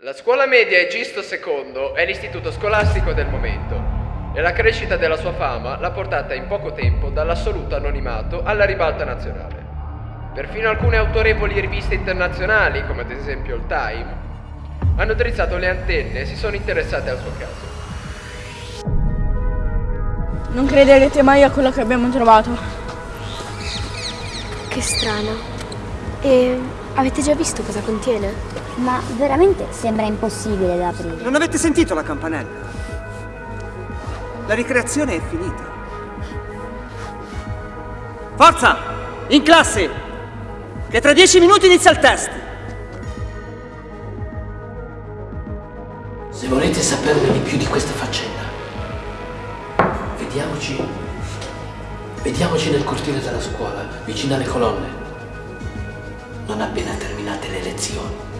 La scuola media Egisto II è l'istituto scolastico del momento e la crescita della sua fama l'ha portata in poco tempo dall'assoluto anonimato alla ribalta nazionale. Perfino alcune autorevoli riviste internazionali, come ad esempio il Time, hanno drizzato le antenne e si sono interessate al suo caso. Non crederete mai a quello che abbiamo trovato. Che strano. E avete già visto cosa contiene? Ma veramente sembra impossibile da aprire. Non avete sentito la campanella? La ricreazione è finita. Forza! In classe! Che tra dieci minuti inizia il test! Se volete saperne di più di questa faccenda, vediamoci. Vediamoci nel cortile della scuola, vicino alle colonne. Non appena terminate le lezioni.